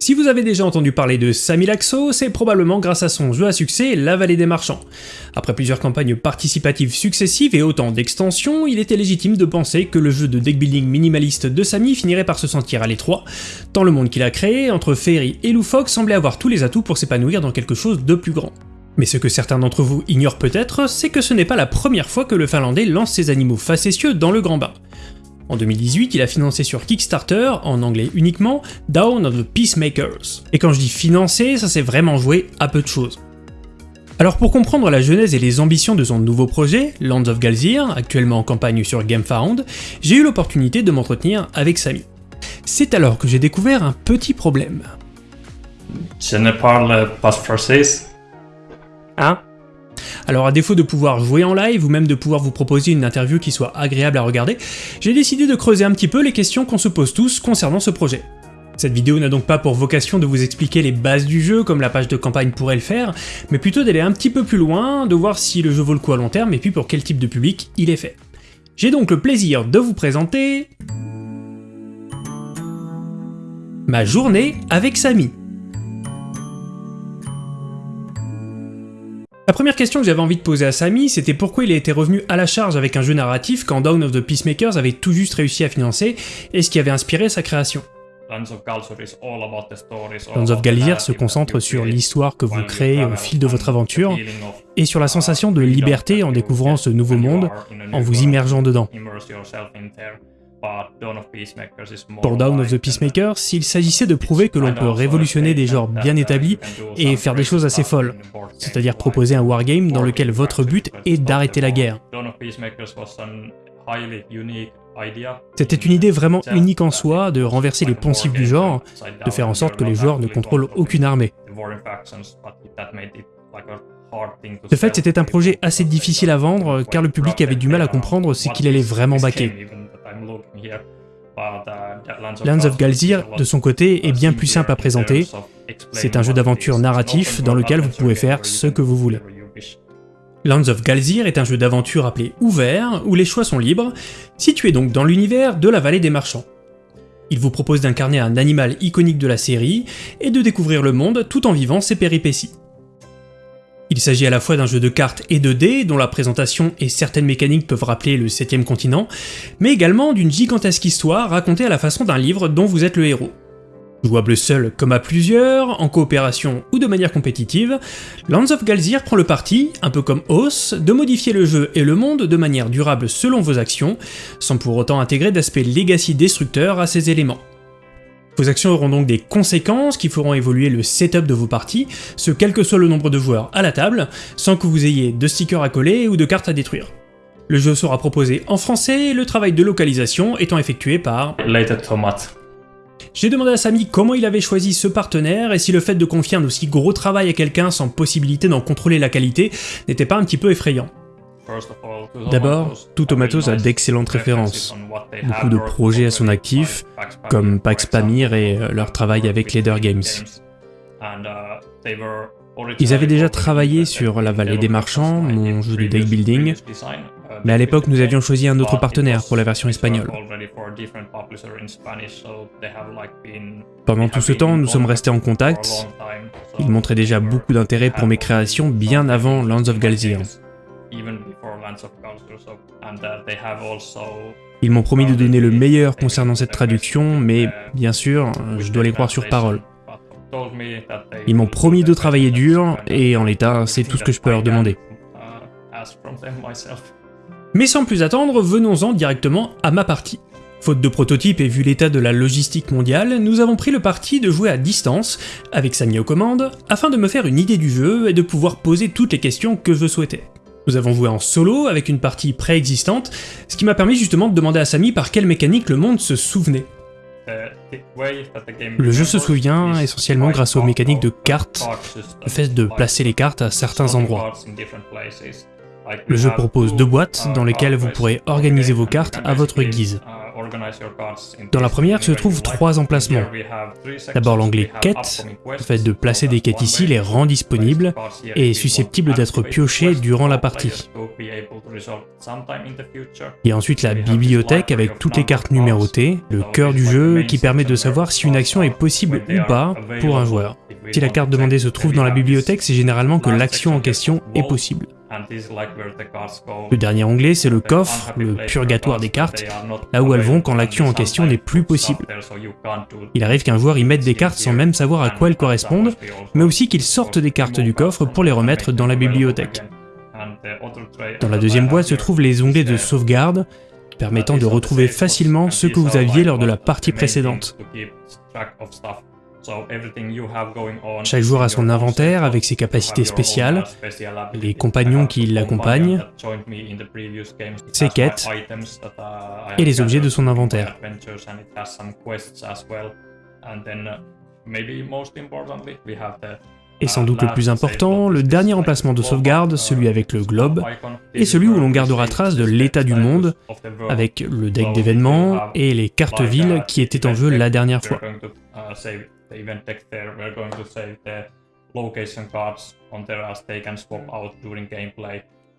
Si vous avez déjà entendu parler de Sami Laxo, c'est probablement grâce à son jeu à succès La Vallée des Marchands. Après plusieurs campagnes participatives successives et autant d'extensions, il était légitime de penser que le jeu de deckbuilding minimaliste de Sami finirait par se sentir à l'étroit, tant le monde qu'il a créé, entre Fairy et Loufoque, semblait avoir tous les atouts pour s'épanouir dans quelque chose de plus grand. Mais ce que certains d'entre vous ignorent peut-être, c'est que ce n'est pas la première fois que le Finlandais lance ses animaux facétieux dans le grand bain. En 2018, il a financé sur Kickstarter, en anglais uniquement, Down of the Peacemakers. Et quand je dis financé, ça s'est vraiment joué à peu de choses. Alors pour comprendre la genèse et les ambitions de son nouveau projet, Lands of Galzir, actuellement en campagne sur GameFound, j'ai eu l'opportunité de m'entretenir avec Samy. C'est alors que j'ai découvert un petit problème. Je ne parle pas français. Hein? Alors à défaut de pouvoir jouer en live ou même de pouvoir vous proposer une interview qui soit agréable à regarder, j'ai décidé de creuser un petit peu les questions qu'on se pose tous concernant ce projet. Cette vidéo n'a donc pas pour vocation de vous expliquer les bases du jeu comme la page de campagne pourrait le faire, mais plutôt d'aller un petit peu plus loin, de voir si le jeu vaut le coup à long terme et puis pour quel type de public il est fait. J'ai donc le plaisir de vous présenter... ma journée avec Samy. La première question que j'avais envie de poser à Samy, c'était pourquoi il a été revenu à la charge avec un jeu narratif quand Dawn of the Peacemakers avait tout juste réussi à financer, et ce qui avait inspiré sa création. Lands of Galzir se concentre sur l'histoire que vous créez au fil de votre aventure, et sur la sensation de liberté en découvrant ce nouveau monde, en vous immergeant dedans. Pour Dawn of the Peacemakers, s'il s'agissait de prouver que l'on peut révolutionner des genres bien établis et faire des choses assez folles, c'est-à-dire proposer un wargame dans lequel votre but est d'arrêter la guerre. C'était une idée vraiment unique en soi de renverser les poncifs du genre, de faire en sorte que les joueurs ne contrôlent aucune armée. De fait, c'était un projet assez difficile à vendre car le public avait du mal à comprendre ce qu'il allait vraiment baquer. Lands of Galzir, de son côté, est bien plus simple à présenter. C'est un jeu d'aventure narratif dans lequel vous pouvez faire ce que vous voulez. Lands of Galzir est un jeu d'aventure appelé ouvert, où les choix sont libres, situé donc dans l'univers de la vallée des marchands. Il vous propose d'incarner un animal iconique de la série, et de découvrir le monde tout en vivant ses péripéties. Il s'agit à la fois d'un jeu de cartes et de dés, dont la présentation et certaines mécaniques peuvent rappeler le 7 continent, mais également d'une gigantesque histoire racontée à la façon d'un livre dont vous êtes le héros. Jouable seul comme à plusieurs, en coopération ou de manière compétitive, Lands of Galzir prend le parti, un peu comme Oath, de modifier le jeu et le monde de manière durable selon vos actions, sans pour autant intégrer d'aspect legacy destructeur à ces éléments. Vos actions auront donc des conséquences qui feront évoluer le setup de vos parties, ce quel que soit le nombre de joueurs à la table, sans que vous ayez de stickers à coller ou de cartes à détruire. Le jeu sera proposé en français, le travail de localisation étant effectué par... J'ai demandé à Samy comment il avait choisi ce partenaire et si le fait de confier un aussi gros travail à quelqu'un sans possibilité d'en contrôler la qualité n'était pas un petit peu effrayant. D'abord, tout Tomatos a d'excellentes références, beaucoup de projets à son actif, comme Pax Pamir et euh, leur travail avec Leader Games. Ils avaient déjà travaillé sur La Vallée des Marchands, mon jeu de deck building, mais à l'époque nous avions choisi un autre partenaire pour la version espagnole. Pendant tout ce temps, nous sommes restés en contact, ils montraient déjà beaucoup d'intérêt pour mes créations bien avant Lands of Galzir. Ils m'ont promis de donner le meilleur concernant cette traduction, mais bien sûr, je dois les croire sur parole. Ils m'ont promis de travailler dur, et en l'état, c'est tout ce que je peux leur demander. Mais sans plus attendre, venons-en directement à ma partie. Faute de prototype et vu l'état de la logistique mondiale, nous avons pris le parti de jouer à distance, avec Samy aux commandes, afin de me faire une idée du jeu et de pouvoir poser toutes les questions que je souhaitais. Nous avons joué en solo avec une partie préexistante, ce qui m'a permis justement de demander à Samy par quelle mécanique le monde se souvenait. Le jeu se souvient essentiellement grâce aux mécaniques de cartes, le fait de placer les cartes à certains endroits. Le jeu propose deux boîtes dans lesquelles vous pourrez organiser vos cartes à votre guise. Dans la première se trouvent trois emplacements. D'abord l'onglet Quêtes, le fait de placer des quêtes ici les rend disponibles et susceptibles d'être piochées durant la partie. Et ensuite la bibliothèque avec toutes les cartes numérotées, le cœur du jeu qui permet de savoir si une action est possible ou pas pour un joueur. Si la carte demandée se trouve dans la bibliothèque, c'est généralement que l'action en question est possible. Le dernier onglet, c'est le coffre, le purgatoire des cartes, là où elles vont quand l'action en question n'est plus possible. Il arrive qu'un joueur y mette des cartes sans même savoir à quoi elles correspondent, mais aussi qu'il sorte des cartes du coffre pour les remettre dans la bibliothèque. Dans la deuxième boîte se trouvent les onglets de sauvegarde, permettant de retrouver facilement ce que vous aviez lors de la partie précédente. Chaque joueur a son inventaire avec ses capacités spéciales, les compagnons qui l'accompagnent, ses quêtes et les objets de son inventaire. Et sans doute le plus important, le dernier emplacement de sauvegarde, celui avec le globe, est celui où l'on gardera trace de l'état du monde, avec le deck d'événements et les cartes villes qui étaient en jeu la dernière fois.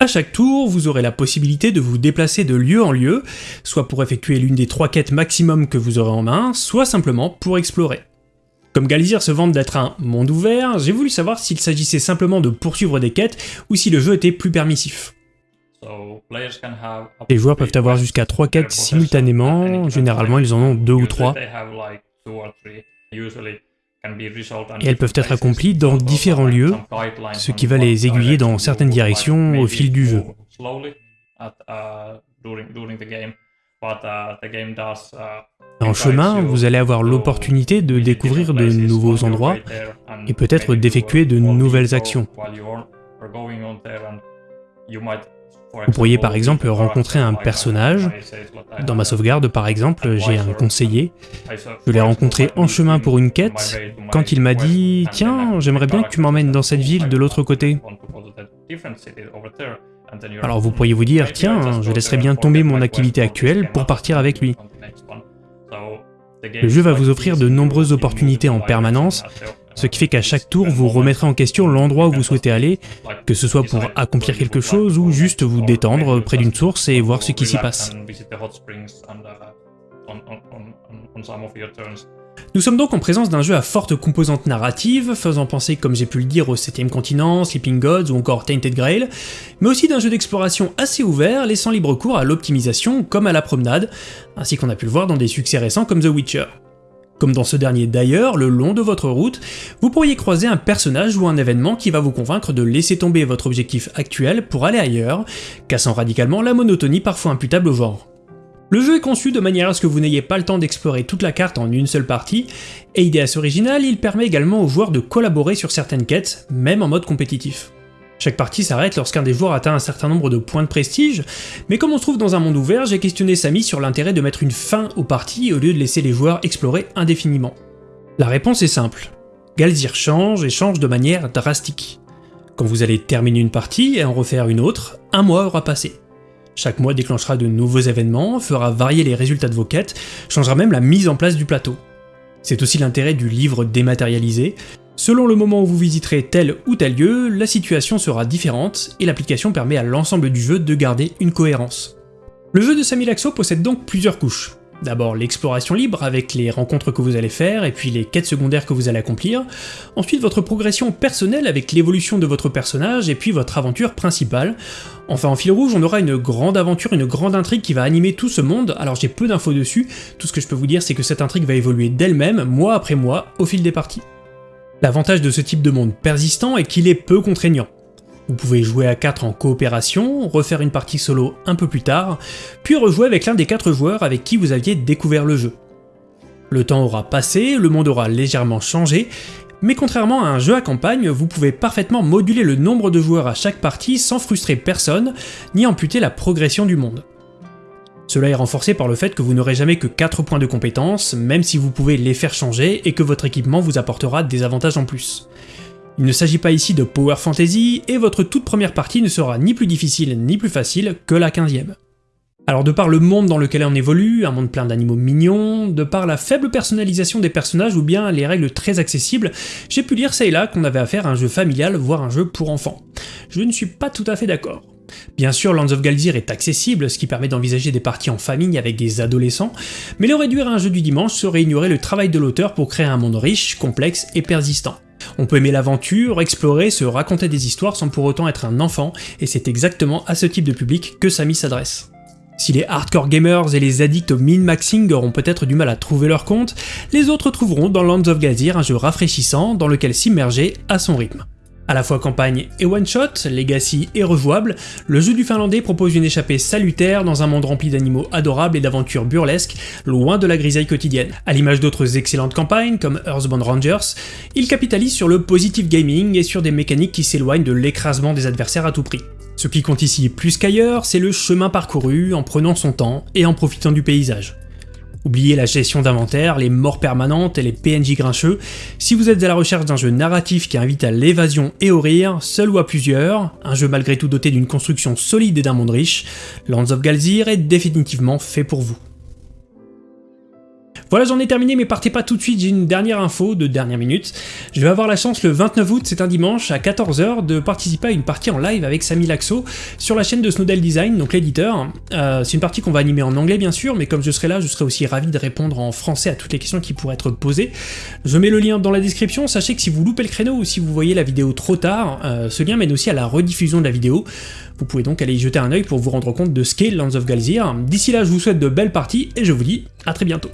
A chaque tour, vous aurez la possibilité de vous déplacer de lieu en lieu, soit pour effectuer l'une des trois quêtes maximum que vous aurez en main, soit simplement pour explorer. Comme Galzir se vante d'être un monde ouvert, j'ai voulu savoir s'il s'agissait simplement de poursuivre des quêtes ou si le jeu était plus permissif. Les joueurs peuvent avoir jusqu'à trois quêtes simultanément, généralement ils en ont deux ou trois. Et elles peuvent être accomplies dans différents lieux, ce qui va les aiguiller dans certaines directions au fil du jeu. En chemin, vous allez avoir l'opportunité de découvrir de nouveaux endroits et peut-être d'effectuer de nouvelles actions. Vous pourriez par exemple rencontrer un personnage. Dans ma sauvegarde par exemple, j'ai un conseiller. Je l'ai rencontré en chemin pour une quête, quand il m'a dit « Tiens, j'aimerais bien que tu m'emmènes dans cette ville de l'autre côté ». Alors vous pourriez vous dire « Tiens, je laisserai bien tomber mon activité actuelle pour partir avec lui ». Le jeu va vous offrir de nombreuses opportunités en permanence, ce qui fait qu'à chaque tour, vous remettrez en question l'endroit où vous souhaitez aller, que ce soit pour accomplir quelque chose ou juste vous détendre près d'une source et voir ce qui s'y passe. Nous sommes donc en présence d'un jeu à forte composante narrative, faisant penser, comme j'ai pu le dire, au 7ème continent, Sleeping Gods ou encore Tainted Grail, mais aussi d'un jeu d'exploration assez ouvert, laissant libre cours à l'optimisation comme à la promenade, ainsi qu'on a pu le voir dans des succès récents comme The Witcher. Comme dans ce dernier d'ailleurs, le long de votre route, vous pourriez croiser un personnage ou un événement qui va vous convaincre de laisser tomber votre objectif actuel pour aller ailleurs, cassant radicalement la monotonie parfois imputable au genre. Le jeu est conçu de manière à ce que vous n'ayez pas le temps d'explorer toute la carte en une seule partie, et idée assez originale, il permet également aux joueurs de collaborer sur certaines quêtes, même en mode compétitif. Chaque partie s'arrête lorsqu'un des joueurs atteint un certain nombre de points de prestige, mais comme on se trouve dans un monde ouvert, j'ai questionné Samy sur l'intérêt de mettre une fin aux parties au lieu de laisser les joueurs explorer indéfiniment. La réponse est simple. Galzir change et change de manière drastique. Quand vous allez terminer une partie et en refaire une autre, un mois aura passé. Chaque mois déclenchera de nouveaux événements, fera varier les résultats de vos quêtes, changera même la mise en place du plateau. C'est aussi l'intérêt du livre dématérialisé, Selon le moment où vous visiterez tel ou tel lieu, la situation sera différente et l'application permet à l'ensemble du jeu de garder une cohérence. Le jeu de Samilaxo possède donc plusieurs couches. D'abord l'exploration libre avec les rencontres que vous allez faire et puis les quêtes secondaires que vous allez accomplir. Ensuite votre progression personnelle avec l'évolution de votre personnage et puis votre aventure principale. Enfin en fil rouge on aura une grande aventure, une grande intrigue qui va animer tout ce monde, alors j'ai peu d'infos dessus, tout ce que je peux vous dire c'est que cette intrigue va évoluer d'elle-même, mois après mois, au fil des parties. L'avantage de ce type de monde persistant est qu'il est peu contraignant. Vous pouvez jouer à 4 en coopération, refaire une partie solo un peu plus tard, puis rejouer avec l'un des 4 joueurs avec qui vous aviez découvert le jeu. Le temps aura passé, le monde aura légèrement changé, mais contrairement à un jeu à campagne, vous pouvez parfaitement moduler le nombre de joueurs à chaque partie sans frustrer personne, ni amputer la progression du monde. Cela est renforcé par le fait que vous n'aurez jamais que 4 points de compétence, même si vous pouvez les faire changer et que votre équipement vous apportera des avantages en plus. Il ne s'agit pas ici de Power Fantasy, et votre toute première partie ne sera ni plus difficile ni plus facile que la 15ème. Alors de par le monde dans lequel on évolue, un monde plein d'animaux mignons, de par la faible personnalisation des personnages ou bien les règles très accessibles, j'ai pu lire ça et là qu'on avait affaire à un jeu familial, voire un jeu pour enfants. Je ne suis pas tout à fait d'accord. Bien sûr, Lands of Galzir est accessible, ce qui permet d'envisager des parties en famille avec des adolescents, mais le réduire à un jeu du dimanche serait ignorer le travail de l'auteur pour créer un monde riche, complexe et persistant. On peut aimer l'aventure, explorer, se raconter des histoires sans pour autant être un enfant, et c'est exactement à ce type de public que Samy s'adresse. Si les hardcore gamers et les addicts au min-maxing auront peut-être du mal à trouver leur compte, les autres trouveront dans Lands of Galzir un jeu rafraîchissant dans lequel s'immerger à son rythme. À la fois campagne et one-shot, legacy et rejouable, le jeu du finlandais propose une échappée salutaire dans un monde rempli d'animaux adorables et d'aventures burlesques, loin de la grisaille quotidienne. À l'image d'autres excellentes campagnes comme Earthbound Rangers, il capitalise sur le positive gaming et sur des mécaniques qui s'éloignent de l'écrasement des adversaires à tout prix. Ce qui compte ici plus qu'ailleurs, c'est le chemin parcouru en prenant son temps et en profitant du paysage. Oubliez la gestion d'inventaire, les morts permanentes et les PNJ grincheux. Si vous êtes à la recherche d'un jeu narratif qui invite à l'évasion et au rire, seul ou à plusieurs, un jeu malgré tout doté d'une construction solide et d'un monde riche, Lands of Galzir est définitivement fait pour vous. Voilà, j'en ai terminé, mais partez pas tout de suite, j'ai une dernière info de dernière minute. Je vais avoir la chance le 29 août, c'est un dimanche, à 14h, de participer à une partie en live avec Samy Laxo sur la chaîne de Snowdell Design, donc l'éditeur. Euh, c'est une partie qu'on va animer en anglais bien sûr, mais comme je serai là, je serai aussi ravi de répondre en français à toutes les questions qui pourraient être posées. Je mets le lien dans la description, sachez que si vous loupez le créneau ou si vous voyez la vidéo trop tard, euh, ce lien mène aussi à la rediffusion de la vidéo. Vous pouvez donc aller y jeter un œil pour vous rendre compte de ce qu'est Lands of Galzir. D'ici là, je vous souhaite de belles parties et je vous dis à très bientôt.